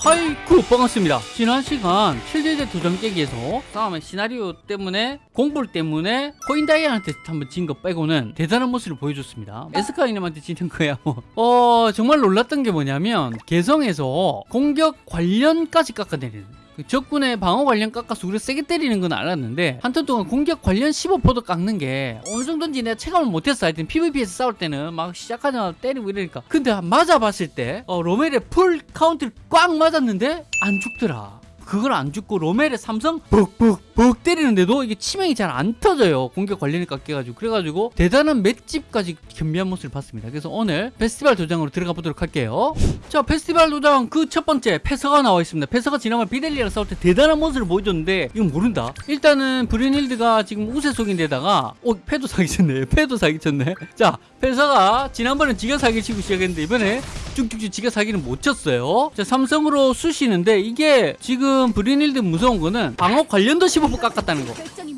하이쿠 반갑습니다 지난 시간 실제제 도전 깨기에서 싸움의 시나리오 때문에 공불 때문에 코인다이아한테 한번 진 거 빼고는 대단한 모습을 보여줬습니다 에스카이님한테 지는 거야 뭐. 어 정말 놀랐던 게 뭐냐면 개성에서 공격 관련까지 깎아내리는 그 적군의 방어 관련 깎아서 우리가 세게 때리는 건 알았는데 한 턴 동안 공격 관련 15%도 깎는 게 어느 정도인지 내가 체감을 못했어. 하여튼 PVP에서 싸울 때는 막 시작하자마자 때리고 이러니까. 근데 맞아봤을 때 어, 로멜의 풀 카운트를 꽉 맞았는데 안 죽더라 그걸 안 죽고 로멜의 삼성 벅벅벅 때리는데도 이게 치명이 잘 안 터져요. 공격 관련이 깎여가지고. 그래가지고 대단한 맷집까지 겸비한 모습을 봤습니다. 그래서 오늘 페스티벌 도장으로 들어가 보도록 할게요. 자 페스티벌 도장 그 첫 번째 패서가 나와 있습니다. 패서가 지난번 비델리랑 싸울 때 대단한 모습을 보여줬는데 이건 모른다. 일단은 브리닐드가 지금 우세 속인데다가 어 패도 사기쳤네. 패도 사기쳤네. 자 패서가 지난번엔 지가 사기 치고 시작했는데 이번에 쭉쭉쭉 지가 사기는 못 쳤어요. 자 삼성으로 쑤시는데 이게 지금 브리닐드 무서운 거는 방어 관련도 15% 깎았다는 거.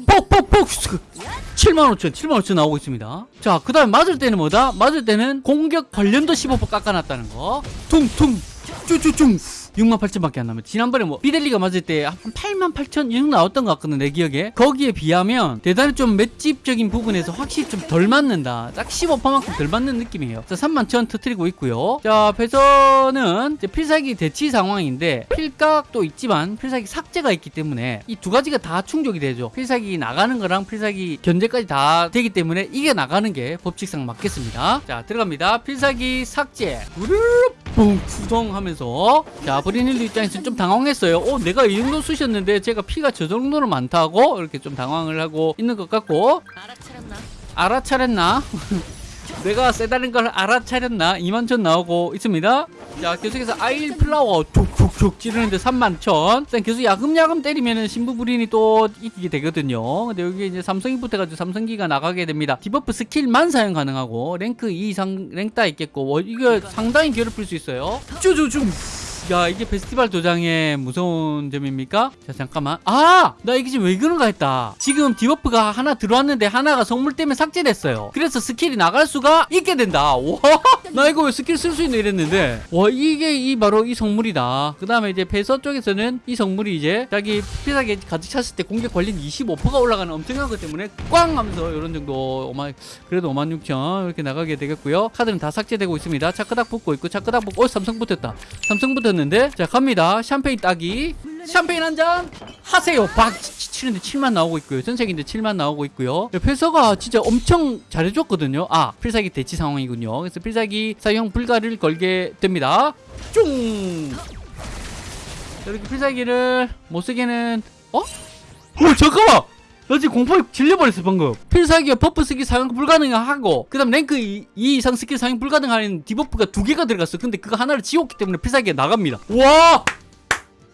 뽁뽁뽁 75,000 75,000 나오고 있습니다. 자그 다음에 맞을 때는 뭐다? 맞을 때는 공격 관련도 15% 깎아놨다는 거. 퉁퉁 쭈쭈쭈 6만 8천밖에 안 남았 지난번에 뭐 비델리가 맞을 때 한 8만 8천 이 정도 나왔던 것 같거든 내 기억에. 거기에 비하면 대단히 좀 맷집적인 부분에서 확실히 좀 덜 맞는다. 딱 15%만큼 덜 맞는 느낌이에요. 자 3만 천 터트리고 있고요. 자 배선은 필살기 대치 상황인데 필각도 있지만 필살기 삭제가 있기 때문에 이 두 가지가 다 충족이 되죠. 필살기 나가는 거랑 필살기 견제까지 다 되기 때문에 이게 나가는 게 법칙상 맞겠습니다. 자 들어갑니다. 필살기 삭제. 우르르 뿡 구성 하면서. 자 브리닐드 입장에서 좀 당황했어요. 어 내가 이 정도 쑤셨는데 제가 피가 저 정도로 많다고? 이렇게 좀 당황을 하고 있는 것 같고. 알아차렸나? 알아차렸나? 내가 세다는 걸 알아차렸나? 2만천 나오고 있습니다. 자 계속해서 아일 플라워. 툭툭 툭 찌르는데 3만천. 일단 계속 야금야금 때리면은 신부 불인이 또 이기게 되거든요. 근데 여기 이제 삼성이 붙어가지고 삼성기가 나가게 됩니다. 디버프 스킬만 사용 가능하고 랭크 2 이상 랭따 있겠고 워- 이거 상당히 괴롭힐 수 있어요. 쭈쭈쭈 야 이게 페스티벌 도장의 무서운 점입니까? 자 잠깐만. 아! 나 이게 지금 왜 그런가 했다. 지금 debuff가 하나 들어왔는데 하나가 성물 때문에 삭제됐어요. 그래서 스킬이 나갈 수가 있게 된다. 와나 이거 왜 스킬 쓸 수 있네 이랬는데. 와 이게 이 바로 이 성물이다. 그 다음에 이제 배서 쪽에서는 이 성물이 이제 자기 필살기 가득 찼을 때 공격 관련 25%가 올라가는 엄청난 것 때문에 꽝 하면서 이런 정도 5만 그래도 5만 6천 이렇게 나가게 되겠고요. 카드는 다 삭제되고 있습니다. 차크닥 붙고 있고 차크닥 붙고 어 삼성 붙었다. 삼성 붙었는 데 자 갑니다. 샴페인 따기. 샴페인 한 잔. 하세요. 박 치- 치는데 7만 나오고 있고요. 전색인데 7만 나오고 있고요. 패서가 진짜 엄청 잘해줬거든요. 아 필살기 대치 상황이군요. 그래서 필살기 사용 불가를 걸게 됩니다. 쫑! 이렇게 필살기를 못 쓰게는 어? 어 잠깐만 나 지금 공포에 질려버렸어 방금. 필살기와 buff 쓰기 사용 불가능하고 그 다음 랭크 2, 이상 스킬 사용 불가능한 debuff가 두 개가 들어갔어. 근데 그거 하나를 지웠기 때문에 필살기가 나갑니다. 와!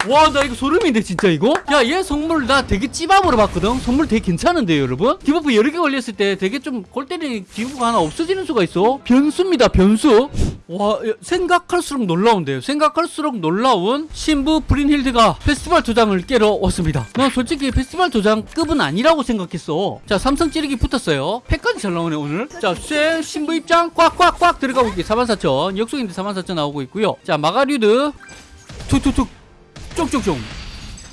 와 나 이거 소름인데 진짜 이거? 야얘 성물 나 되게 찌밥으로 봤거든? 성물 되게 괜찮은데요 여러분? debuff 여러 개 걸렸을 때 되게 좀 골 때리는 debuff가 하나 없어지는 수가 있어. 변수입니다 변수. 와 야, 생각할수록 놀라운데요. 생각할수록 놀라운 신부 브린힐드가 페스티벌 도장을 깨러 왔습니다. 나 솔직히 페스티벌 도장 급은 아니라고 생각했어. 자 삼성 찌르기 붙었어요. 팩까지 잘 나오네 오늘. 자쇠 신부 입장 꽉꽉꽉 들어가고 있게 44,000 역속인데 44,000 나오고 있고요. 자 마가류드. 툭툭툭 쪽쪽쪽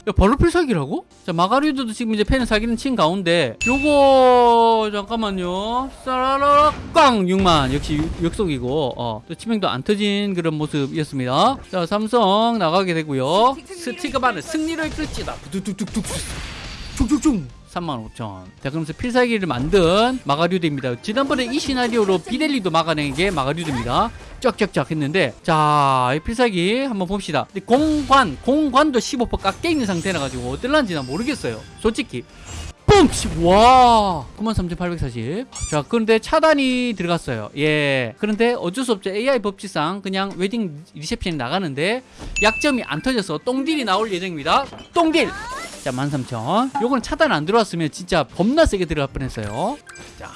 야 바로 필살기라고? 자 마가리드도 지금 이제 펜을 사기는 친 가운데. 요거 잠깐만요. 싸라라락 꽝! 6만. 역시 유- 역속이고. 어, 또 치명도 안 터진 그런 모습이었습니다. 자 삼성 나가게 되고요. 스티그만을 승리로 이끌지다. 뚝뚝뚝뚝 쭉쭉쭉 35,000. 자, 그러면서 필살기를 만든 마가류드입니다. 지난번에 이 시나리오로 비델리도 막아낸 게 마가류드입니다. 쫙쫙쫙 했는데, 자, 이 필살기 한번 봅시다. 공관, 공관도 15% 깎여 있는 상태라 가지고 어떨란지 난 모르겠어요. 솔직히. 뻥! 와! 93,840. 자, 그런데 차단이 들어갔어요. 예. 그런데 어쩔 수 없죠. AI 법칙상 그냥 wedding reception이 나가는데 약점이 안 터져서 똥딜이 나올 예정입니다. 똥딜! 자, 13,000. 요거는 차단 안 들어왔으면 진짜 겁나 세게 들어갈 뻔했어요. 자.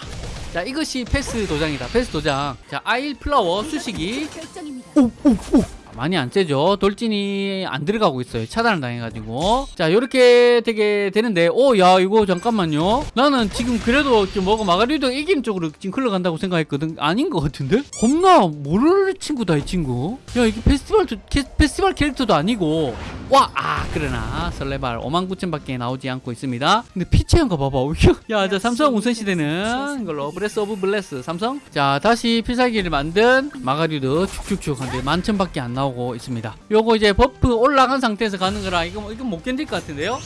자, 이것이 패스 도장이다. 패스 도장. 자, aisle flower 수식이 결정입니다. 오, 오, 오. 많이 안 세죠. 돌진이 안 들어가고 있어요. 차단을 당해가지고. 자 요렇게 되게 되는데 오 야 이거 잠깐만요. 나는 지금 그래도 좀 뭐가 마가리도 이기는 쪽으로 지금 흘러간다고 생각했거든. 아닌 것 같은데? 겁나 모르는 친구다 이 친구. 야 이게 페스티벌 캐- 페스티벌 캐릭터도 아니고. 와 아 그러나. 설레발 5만 9천밖에 나오지 않고 있습니다. 근데 피체인가 봐봐. 야자 삼성 우선시대는 이걸로 브레스 오브 블레스 삼성? 자 다시 필살기를 만든 마가리도 축축축 한데 만천밖에 안 나오고 있습니다. 요거 이제 버프 올라간 상태에서 가는 거라 이거 뭐- 이거 못 견딜 것 같은데요?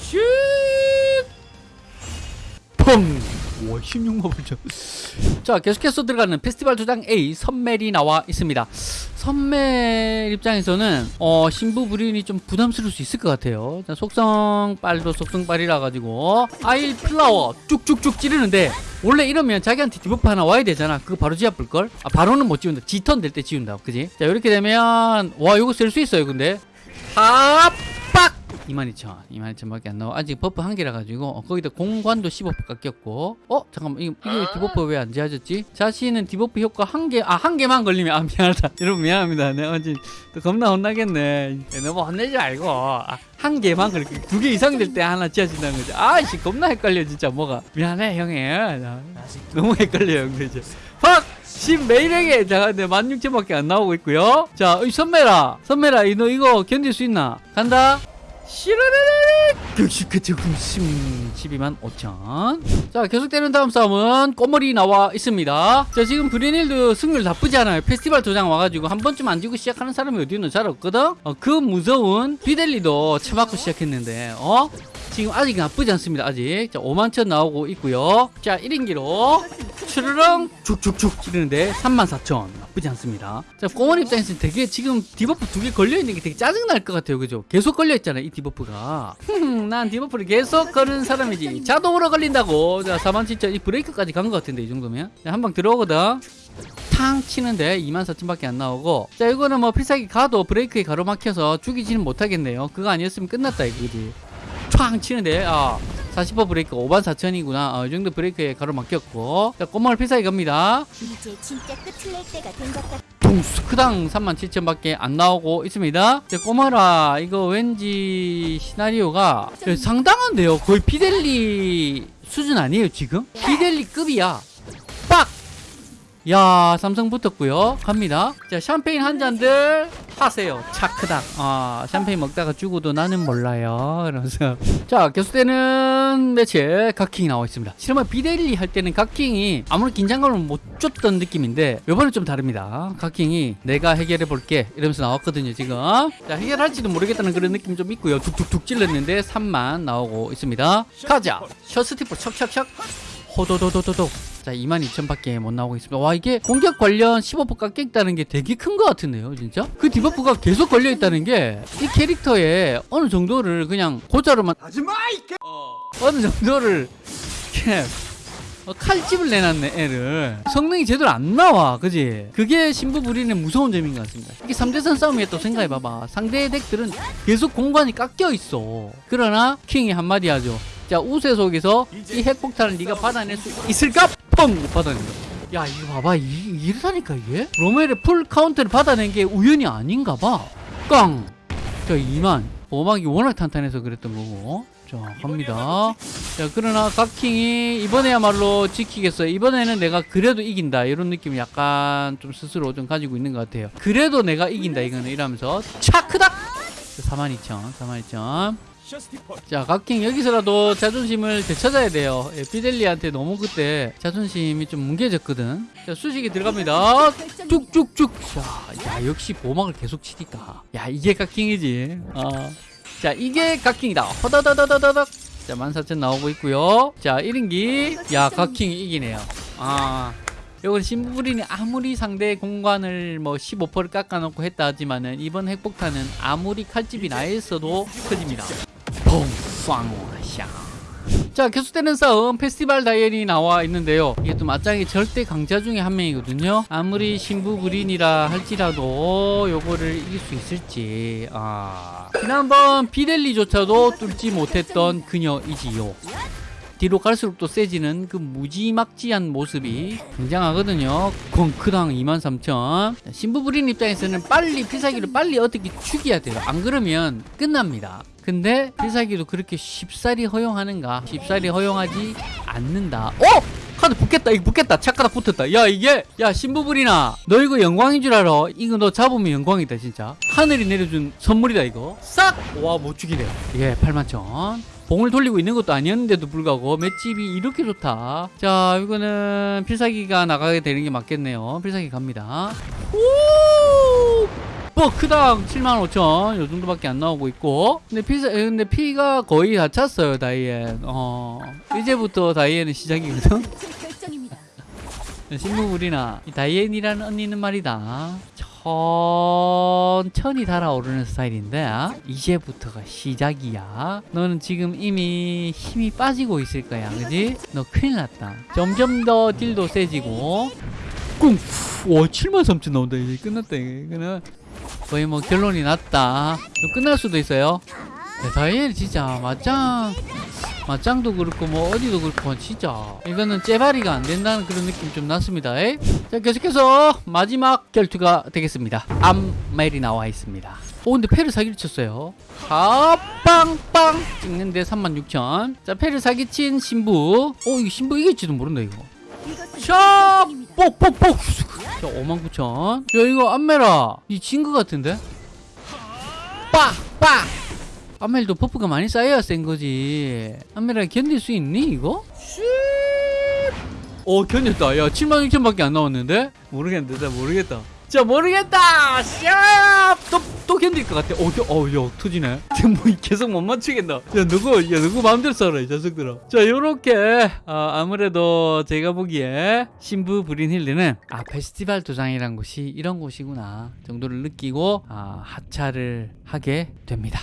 슛! 펑! 와 16만 8천 자 계속해서 들어가는 페스티벌 도장 A 선멜이 나와 있습니다. 선멜 입장에서는 어 신부 불인이 좀 부담스러울 수 있을 것 같아요. 자, 속성 빨도 속성 빨이라 가지고 아일 플라워 쭉쭉쭉 찌르는데 원래 이러면 자기한테 debuff 하나 와야 되잖아. 그거 바로 지아불걸? 아 바로는 못 지운다. 지턴 될 때 지운다 그지? 자 이렇게 되면 와 이거 쓸 수 있어요 근데. 합박 22,000 22,000밖에 안 나와. 아직 buff 한 개라 가지고 어, 거기다 공관도 15% 깎였고. 어? 잠깐만 이거, 이게 debuff 왜 안 지워졌지? 자신은 debuff 효과 한개아 한 개만 걸리면 아 미안하다. 여러분 미안합니다. 내가 지금 또 겁나 혼나겠네. 예, 너무 혼내지 말고. 아, 한 개만 그렇게 두 개 이상 될 때 하나 지어진다는 거지. 아씨 겁나 헷갈려 진짜 뭐가. 미안해 형이. 나 너무 헷갈려요 형들 이제. 확! 신 매일에게 자 근데 16,000밖에 안 나오고 있고요. 자이 선매라 이너 이거 견딜 수 있나? 간다 시르르르 역시 그쪽 심 12만 5천. 자 계속되는 다음 싸움은 꼬머리 나와 있습니다. 자 지금 브리닐드 승률 나쁘지 않아요. 페스티벌 도장 와가지고 한 번쯤 안 지고 시작하는 사람이 어디 있는 잘 없거든? 어, 그 무서운 비델리도 쳐맞고 시작했는데 어 지금 아직 나쁘지 않습니다 아직. 자 5만 천 나오고 있고요. 자 1인기로 추르렁 쭉쭉쭉 찌르는데 34,000 나쁘지 않습니다. 자 꼬원 입장에서는 되게 지금 debuff 두 개 걸려있는 게 되게 짜증날 것 같아요. 그죠? 계속 걸려있잖아요 이 debuff가. 흠, 난 debuff를 계속 거는 사람이지. 자동으로 걸린다고. 자47,000이 브레이크까지 간 것 같은데 이 정도면. 한방 들어오거든. 탕 치는데 24,000밖에 안 나오고. 자 이거는 뭐 필살기 가도 브레이크에 가로막혀서 죽이지는 못하겠네요. 그거 아니었으면 끝났다 이거지 촥 치는데 아40% 브레이크 5만 4천이구나. 어, 이 정도 브레이크에 가로막혔고. 자 꼬마를 필살기 갑니다. 이제 진짜 끝을 낼 때가 된 것 같아. 둥스크당 3만 7천밖에 안 나오고 있습니다. 자 꼬마라 이거 왠지 시나리오가 상당한데요? 거의 피델리 수준 아니에요 지금? 피델리 급이야. 빡! 야 삼성 붙었고요. 갑니다. 자 샴페인 한 잔들 하세요. 차크닥. 아 샴페인 먹다가 죽어도 나는 몰라요. 이러면서. 자 계속되는 매체 각킹이 나와 있습니다. 실은 비데일리 할 때는 각킹이 아무런 긴장감을 못 줬던 느낌인데 요번엔 좀 다릅니다. 각킹이 내가 해결해 볼게. 이러면서 나왔거든요 지금. 자 해결할지도 모르겠다는 그런 느낌 좀 있고요. 툭툭툭 찔렀는데 3만 나오고 있습니다. 가자. 셔스티프 척척척. 호도도도도도 자 22,000밖에 못 나오고 있습니다. 와 이게 공격 관련 15% 깎였다는 게 되게 큰 것 같은데요 진짜? 그 디버프가 계속 걸려있다는 게 이 캐릭터에 어느 정도를 그냥 고자로만 하지마 이게 어느 정도를 이렇게 어, 칼집을 내놨네 애를. 성능이 제대로 안 나와 그지? 그게 신부 부리는 무서운 점인 것 같습니다. 이게 3대3 싸움이야 또 생각해봐봐. 상대의 deck들은 계속 공관이 깎여 있어. 그러나 킹이 한마디 하죠. 자 우세 속에서 이 핵폭탄을 네가 받아낼 수 있을까? 펑! 받아낸다 야. 이거 봐봐. 이, 이러다니까 이게? 로멜의 풀 카운트를 받아낸 게 우연이 아닌가 봐. 깡! 자 2만. 오막이 워낙 탄탄해서 그랬던 거고. 자 갑니다. 자 그러나 각킹이 이번에야말로 지키겠어요. 이번에는 내가 그래도 이긴다. 이런 느낌을 약간 좀 스스로 좀 가지고 있는 것 같아요. 그래도 내가 이긴다. 이거는 이러면서 차크닥! 42,000 42,000 자, 각킹 여기서라도 자존심을 되찾아야 돼요. 예, 피델리한테 너무 그때 자존심이 좀 뭉개졌거든. 자, 수식이 들어갑니다. 쭉쭉쭉. 자, 야, 역시 보막을 계속 치니까. 야, 이게 각킹이지. 어. 자, 이게 각킹이다. 허다다다다다닥. 자, 14,000 나오고 있고요. 자, 1인기. 야, 각킹이 이기네요. 아. 이건 신부린이 아무리 상대 공간을 뭐 15%를 깎아놓고 했다 하지만은 이번 핵폭탄은 아무리 칼집이 나 있어도 터집니다. 자 계속되는 싸움 페스티벌 다이얼이 나와 있는데요 이게 또 맞짱이 절대 강자 중에 한 명이거든요 아무리 신부 그린이라 할지라도 요거를 이길 수 있을지 아 지난번 비델리조차도 뚫지 못했던 그녀이지요 뒤로 갈수록 또 세지는 그 무지막지한 모습이 굉장하거든요. 건크당 23,000. 신부 부린 입장에서는 빨리 필살기를 빨리 어떻게 죽여야 돼요. 안 그러면 끝납니다. 근데 필살기도 그렇게 쉽사리 허용하는가? 쉽사리 허용하지 않는다. 어? 카드 붙겠다. 이거 붙겠다. 착가다 붙었다. 야 이게 야 신부불이나 너 이거 영광인 줄 알아? 이거 너 잡으면 영광이다 진짜. 하늘이 내려준 선물이다 이거. 싹! 와 못 죽이네. 예 81,000. 봉을 돌리고 있는 것도 아니었는데도 불구하고 맷집이 이렇게 좋다. 자 이거는 필살기가 나가게 되는 게 맞겠네요. 필살기 갑니다. 오! 버크당 75,000. 요 정도밖에 안 나오고 있고. 근데 피사, 근데 피가 거의 다 찼어요, 다이앤. 어. 이제부터 다이앤은 시작이거든? 이 다이앤이라는 언니는 말이다. 천천히 달아오르는 스타일인데 이제부터가 시작이야. 너는 지금 이미 힘이 빠지고 있을 거야, 그지? 너 큰일 났다. 점점 더 딜도 세지고 꿍! 와 73,000 나온다 이제 끝났다 이거는 거의 뭐 결론이 났다. 끝날 수도 있어요. 네, 다이엘 진짜 맞짱 맞짱도 그렇고 뭐 어디도 그렇고 진짜 이거는 째바리가 안 된다는 그런 느낌 좀 났습니다. 에? 자 계속해서 마지막 결투가 되겠습니다. 암멜이 나와 있습니다. 오 근데 패를 사기를 쳤어요. 아 빵빵 찍는데 36,000 자 패를 사기친 신부. 오 이거 신부 이길지도 모른다 이거 샤! 뽁뽁뽁! 자, 59,000. 야, 이거 안메라. 이진거 같은데? 빡! 빡! 안멜도 buff가 많이 쌓여야 센 거지. 안메라 견딜 수 있니, 이거? 쉿! 어, 견뎠다. 야, 76,000밖에 안 나왔는데? 모르겠는데, 나 모르겠다. 자, 모르겠다! 샵! 또, 또 견딜 것 같아. 어, 겨, 어, 야, 터지네. 뭐 계속 못 맞추겠다. 야, 누구, 야, 누구 마음대로 써라, 이 자식들아. 자, 요렇게, 아, 아무래도 제가 보기에 신부 브린 힐리는, 아, 페스티벌 도장이란 곳이 이런 곳이구나. 정도를 느끼고, 아, 하차를 하게 됩니다.